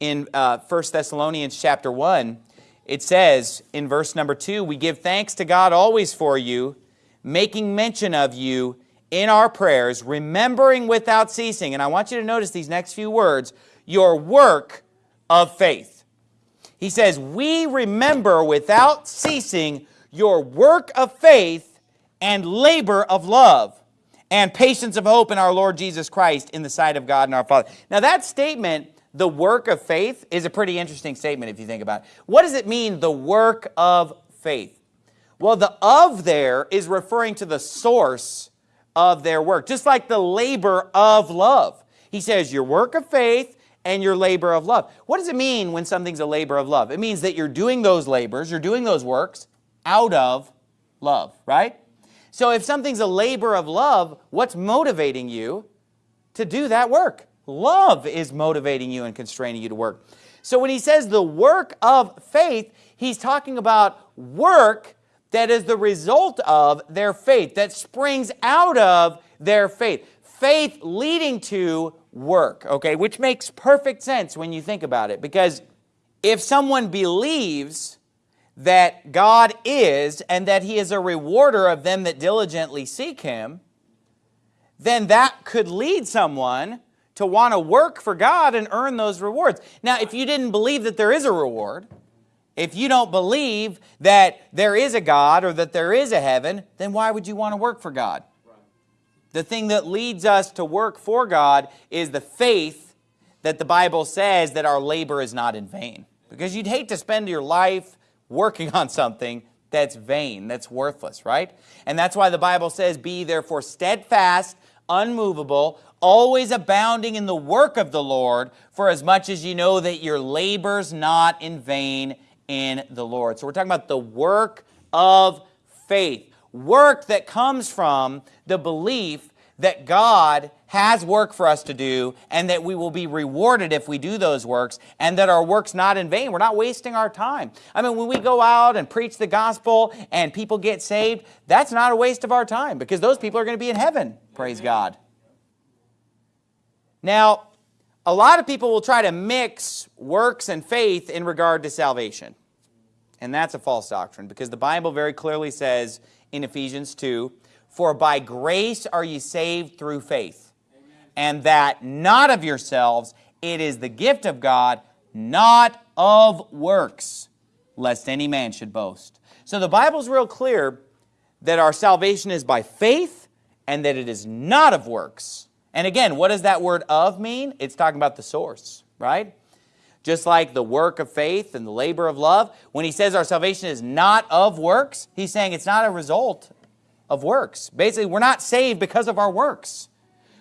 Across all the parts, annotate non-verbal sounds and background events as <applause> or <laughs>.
in uh, 1 Thessalonians chapter 1, it says in verse number 2, We give thanks to God always for you, making mention of you in our prayers, remembering without ceasing, and I want you to notice these next few words, your work of faith. He says, we remember without ceasing your work of faith and labor of love and patience of hope in our Lord Jesus Christ in the sight of God and our Father. Now that statement, the work of faith, is a pretty interesting statement if you think about it. What does it mean, the work of faith? Well, the of there is referring to the source of their work, just like the labor of love. He says your work of faith and your labor of love. What does it mean when something's a labor of love? It means that you're doing those labors, you're doing those works out of love, right? So if something's a labor of love, what's motivating you to do that work? Love is motivating you and constraining you to work. So when he says the work of faith, he's talking about work that is the result of their faith, that springs out of their faith. Faith leading to work, okay, which makes perfect sense when you think about it. Because if someone believes that God is and that he is a rewarder of them that diligently seek him, then that could lead someone to want to work for God and earn those rewards. Now, if you didn't believe that there is a reward, if you don't believe that there is a God or that there is a heaven, then why would you want to work for God? The thing that leads us to work for God is the faith that the Bible says that our labor is not in vain. Because you'd hate to spend your life working <laughs> on something that's vain, that's worthless, right? And that's why the Bible says, Be therefore steadfast, unmovable, always abounding in the work of the Lord, for as much as you know that your labor's not in vain in the Lord. So we're talking about the work of faith. Work that comes from the belief that God has work for us to do and that we will be rewarded if we do those works and that our work's not in vain. We're not wasting our time. I mean, when we go out and preach the gospel and people get saved, that's not a waste of our time because those people are going to be in heaven, praise God. Now, a lot of people will try to mix works and faith in regard to salvation. And that's a false doctrine because the Bible very clearly says in Ephesians 2, For by grace are ye saved through faith, Amen. and that not of yourselves, it is the gift of God, not of works, lest any man should boast. So the Bible's real clear that our salvation is by faith and that it is not of works. And again, what does that word of mean? It's talking about the source, right? Just like the work of faith and the labor of love, when he says our salvation is not of works, he's saying it's not a result of works. Basically, we're not saved because of our works.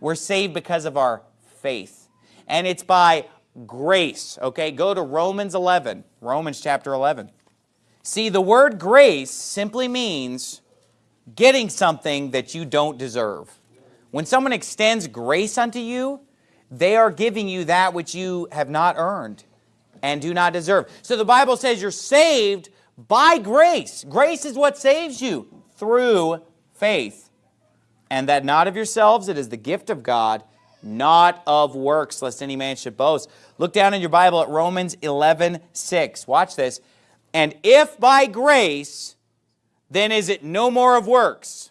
We're saved because of our faith. And it's by grace, okay? Go to Romans 11, Romans chapter 11. See, the word grace simply means getting something that you don't deserve. When someone extends grace unto you, they are giving you that which you have not earned and do not deserve. So the Bible says you're saved by grace. Grace is what saves you through faith. And that not of yourselves, it is the gift of God, not of works, lest any man should boast. Look down in your Bible at Romans 11, 6. Watch this. And if by grace, then is it no more of works.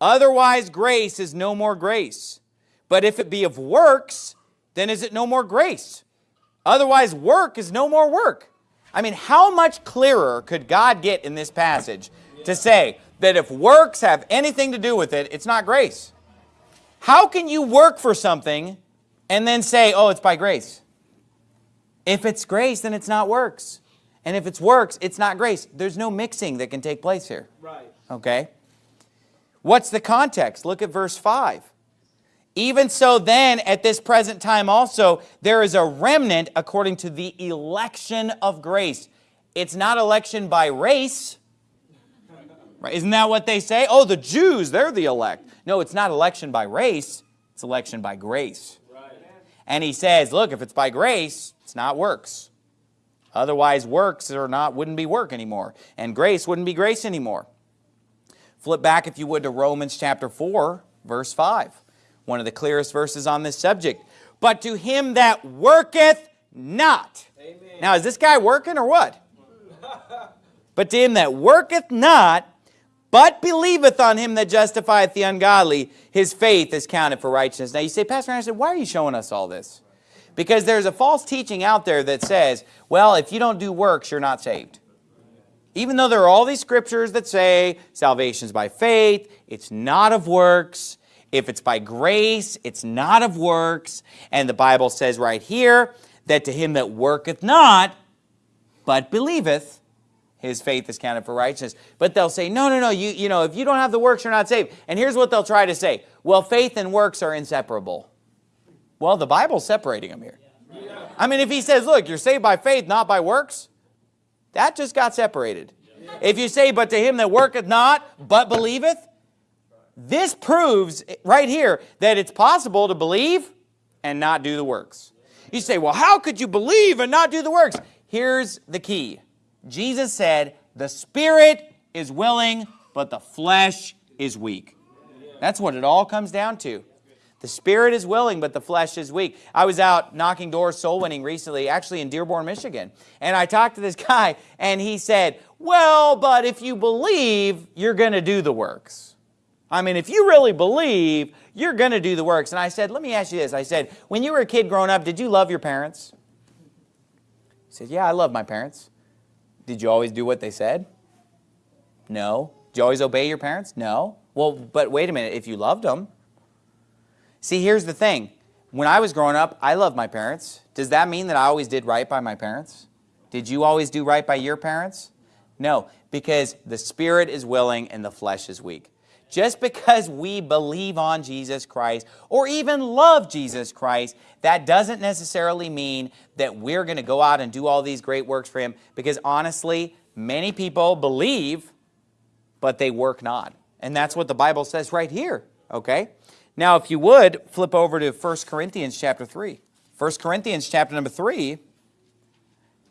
Otherwise grace is no more grace. But if it be of works, then is it no more grace? Otherwise, work is no more work. I mean, how much clearer could God get in this passage to say that if works have anything to do with it, it's not grace? How can you work for something and then say, oh, it's by grace? If it's grace, then it's not works. And if it's works, it's not grace. There's no mixing that can take place here. Right. Okay? What's the context? Look at verse 5. Even so then, at this present time also, there is a remnant according to the election of grace. It's not election by race. Right? Isn't that what they say? Oh, the Jews, they're the elect. No, it's not election by race. It's election by grace. Right. And he says, look, if it's by grace, it's not works. Otherwise, works are not wouldn't be work anymore. And grace wouldn't be grace anymore. Flip back, if you would, to Romans chapter 4, verse 5 one of the clearest verses on this subject. But to him that worketh not. Amen. Now, is this guy working or what? <laughs> but to him that worketh not, but believeth on him that justifieth the ungodly, his faith is counted for righteousness. Now you say, Pastor Anderson, why are you showing us all this? Because there's a false teaching out there that says, well, if you don't do works, you're not saved. Even though there are all these scriptures that say salvation is by faith, it's not of works. If it's by grace, it's not of works. And the Bible says right here that to him that worketh not, but believeth, his faith is counted for righteousness. But they'll say, no, no, no, you, you know, if you don't have the works, you're not saved. And here's what they'll try to say. Well, faith and works are inseparable. Well, the Bible's separating them here. I mean, if he says, look, you're saved by faith, not by works, that just got separated. If you say, but to him that worketh not, but believeth, this proves right here that it's possible to believe and not do the works. You say, well, how could you believe and not do the works? Here's the key. Jesus said, the spirit is willing, but the flesh is weak. That's what it all comes down to. The spirit is willing, but the flesh is weak. I was out knocking doors, soul winning recently, actually in Dearborn, Michigan. And I talked to this <laughs> guy, and he said, well, but if you believe, you're going to do the works. I mean, if you really believe, you're going to do the works. And I said, let me ask you this. I said, when you were a kid growing up, did you love your parents? He said, yeah, I love my parents. Did you always do what they said? No. Did you always obey your parents? No. Well, but wait a minute, if you loved them. See, here's the thing. When I was growing up, I loved my parents. Does that mean that I always did right by my parents? Did you always do right by your parents? No, because the spirit is willing and the flesh is weak. Just because we believe on Jesus Christ or even love Jesus Christ, that doesn't necessarily mean that we're going to go out and do all these great works for Him because honestly, many people believe, but they work not. And that's what the Bible says right here, okay? Now, if you would, flip over to 1 Corinthians chapter 3. 1 Corinthians chapter number 3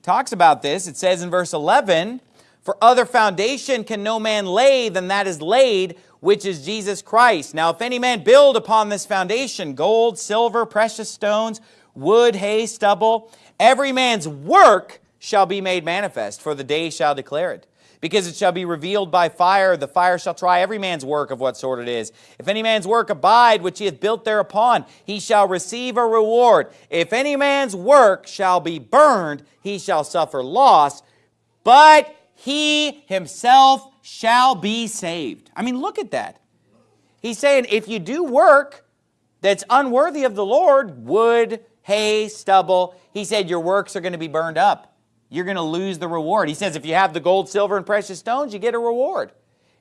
talks about this. It says in verse 11, For other foundation can no man lay than that is laid, which is Jesus Christ. Now, if any man build upon this foundation, gold, silver, precious stones, wood, hay, stubble, every man's work shall be made manifest, for the day shall declare it. Because it shall be revealed by fire, the fire shall try every man's work of what sort it is. If any man's work abide, which he hath built thereupon, he shall receive a reward. If any man's work shall be burned, he shall suffer loss, but he himself shall be saved. I mean, look at that. He's saying if you do work that's unworthy of the Lord, wood, hay, stubble, he said your works are going to be burned up. You're going to lose the reward. He says if you have the gold, silver, and precious stones, you get a reward.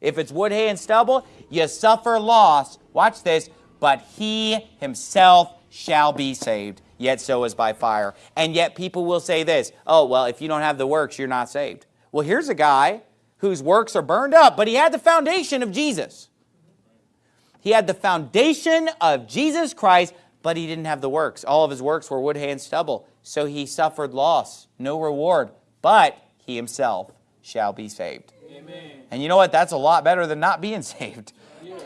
If it's wood, hay, and stubble, you suffer loss. Watch this. But he himself shall be saved, yet so is by fire. And yet people will say this, oh, well, if you don't have the works, you're not saved. Well, here's a guy whose works are burned up, but he had the foundation of Jesus. He had the foundation of Jesus Christ, but he didn't have the works. All of his works were wood, hay, and stubble. So he suffered loss, no reward, but he himself shall be saved. Amen. And you know what? That's a lot better than not being <laughs> saved.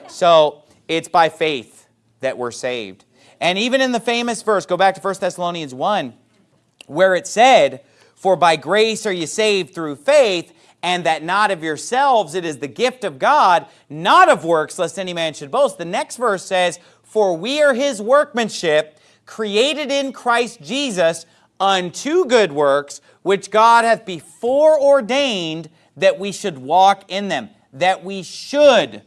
So it's by faith that we're saved. And even in the famous verse, go back to 1 Thessalonians 1, where it said, For by grace are you saved through faith, and that not of yourselves, it is the gift of God, not of works, lest any man should boast. The next verse says, For we are his workmanship, created in Christ Jesus unto good works, which God hath before ordained that we should walk in them. That we should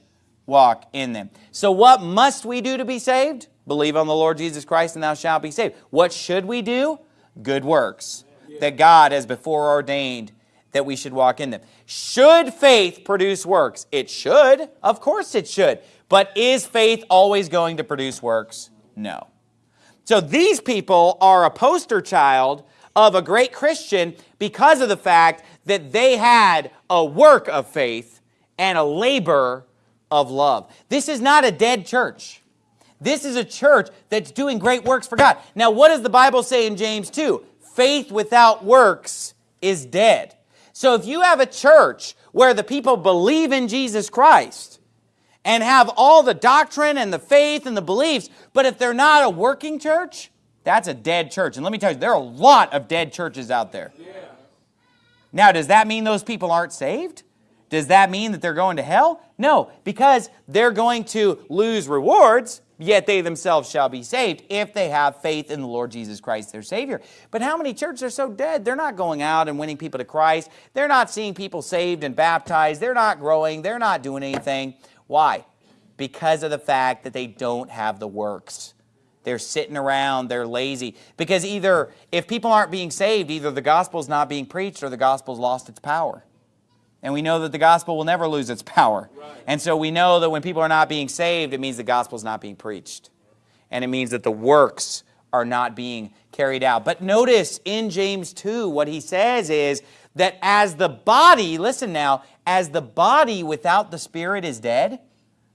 walk in them. So what must we do to be saved? Believe on the Lord Jesus Christ and thou shalt be saved. What should we do? Good works that God has before ordained that we should walk in them. Should faith produce works? It should. Of course it should. But is faith always going to produce works? No. So these people are a poster child of a great Christian because of the fact that they had a work of faith and a labor of love. This is not a dead church. This is a church that's doing great works for God. Now, what does the Bible say in James 2? Faith without works is dead. So if you have a church where the people believe in Jesus Christ and have all the doctrine and the faith and the beliefs, but if they're not a working church, That's a dead church. And let me tell you, there are a lot of dead churches out there. Now, does that mean those people aren't saved? Does that mean that they're going to hell? No, because they're going to lose rewards, yet they themselves shall be saved if they have faith in the Lord Jesus Christ, their Savior. But how many churches are so dead? They're not going out and winning people to Christ. They're not seeing people saved and baptized. They're not growing. They're not doing anything. Why? Because of the fact that they don't have the works. They're sitting around, they're lazy. Because either, if people aren't being saved, either the gospel's not being preached or the gospel's lost its power. And we know that the gospel will never lose its power. Right. And so we know that when people are not being saved, it means the gospel is not being preached. And it means that the works are not being carried out. But notice in James 2, what he says is that as the body, listen now, as the body without the spirit is dead,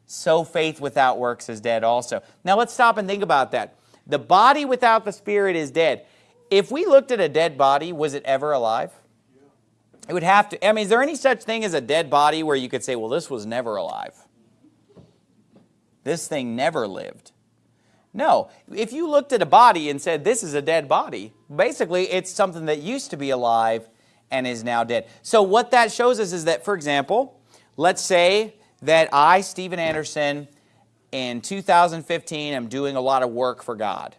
so faith without works is dead also. Now let's stop and think about that. The body without the spirit is dead. If we looked at a dead body, was it ever alive? It would have to, I mean, is there any such thing as a dead body where you could say, well, this was never alive? This thing never lived. No. If you looked at a body and said, this is a dead body, basically it's something that used to be alive and is now dead. So what that shows us is that, for example, let's say that I, Steven Anderson, in 2015 I'm doing a lot of work for God.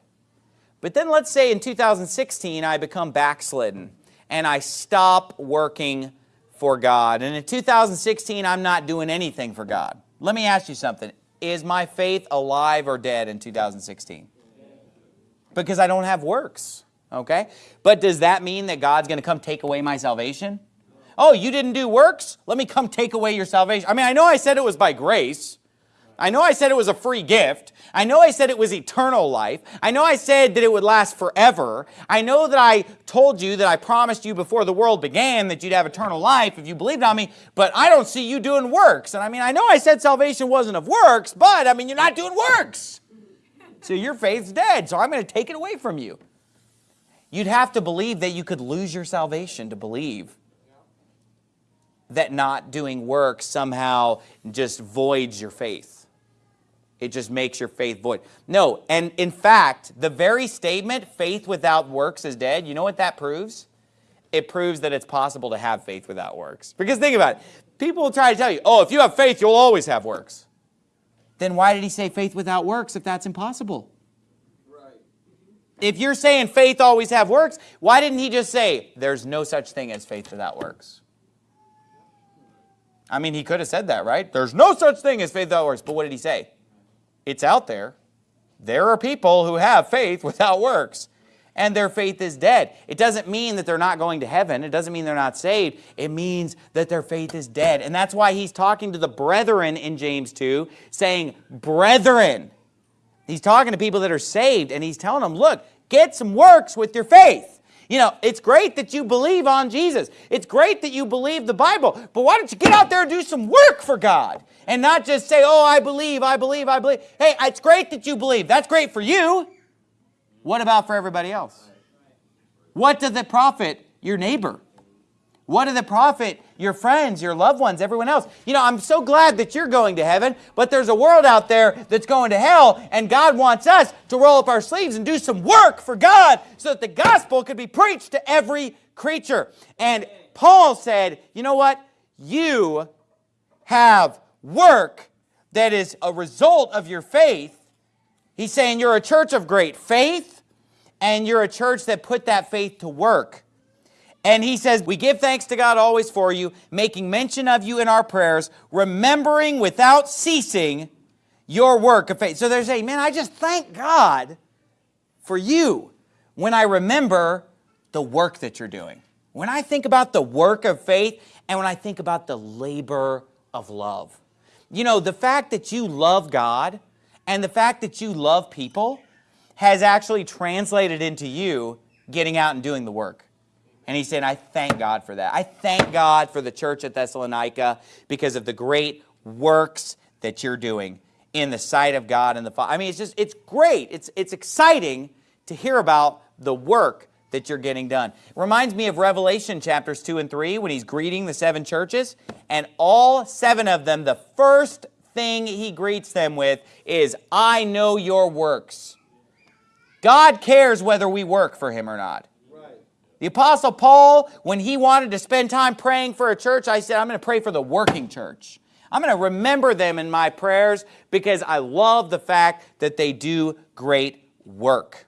But then let's say in 2016 I become backslidden and I stop working for God. And in 2016 I'm not doing anything for God. Let me ask you something. Is my faith alive or dead in 2016? Because I don't have works. Okay? But does that mean that God's going to come take away my salvation? oh, you didn't do works? Let me come take away your salvation. I mean, I know I said it was by grace. I know I said it was a free gift. I know I said it was eternal life. I know I said that it would last forever. I know that I told you that I promised you before the world began that you'd have eternal life if you believed on me, but I don't see you doing works. And I mean, I know I said salvation wasn't of works, but I mean, you're not doing works. So your faith's dead, so I'm going to take it away from you. You'd have to believe that you could lose your salvation to believe that not doing work somehow just voids your faith. It just makes your faith void. No, and in fact, the very statement, faith without works is dead, you know what that proves? It proves that it's possible to have faith without works. Because think about it. People will try to tell you, oh, if you have faith, you'll always have works. Then why did he say faith without works if that's impossible? Right. If you're saying faith always have works, why didn't he just say there's no such thing as faith without works? I mean, he could have said that, right? There's no such thing as faith without works. But what did he say? It's out there. There are people who have faith without works, and their faith is dead. It doesn't mean that they're not going to heaven. It doesn't mean they're not saved. It means that their faith is dead. And that's why he's talking to the brethren in James 2, saying, brethren. He's talking to people that are saved, and he's telling them, look, get some works with your faith. You know, it's great that you believe on Jesus. It's great that you believe the Bible. But why don't you get out there and do some work for God? And not just say, oh, I believe, I believe, I believe. Hey, it's great that you believe. That's great for you. What about for everybody else? What does it profit your neighbor? What did the profit your friends, your loved ones, everyone else? You know, I'm so glad that you're going to heaven, but there's a world out there that's going to hell, and God wants us to roll up our sleeves and do some work for God so that the gospel could be preached to every creature. And Paul said, you know what? You have work that is a result of your faith. He's saying you're a church of great faith, and you're a church that put that faith to work. And he says, we give thanks to God always for you, making mention of you in our prayers, remembering without ceasing your work of faith. So they're saying, man, I just thank God for you when I remember the work that you're doing. When I think about the work of faith and when I think about the labor of love. You know, the fact that you love God and the fact that you love people has actually translated into you getting out and doing the work. And he said, I thank God for that. I thank God for the church at Thessalonica because of the great works that you're doing in the sight of God and the Father. I mean, it's just, it's great. It's, it's exciting to hear about the work that you're getting done. It reminds me of Revelation chapters 2 and 3 when he's greeting the seven churches. And all seven of them, the first thing he greets them with is, I know your works God cares whether we work for him or not. The Apostle Paul, when he wanted to spend time praying for a church, I said, I'm going to pray for the working church. I'm going to remember them in my prayers because I love the fact that they do great work.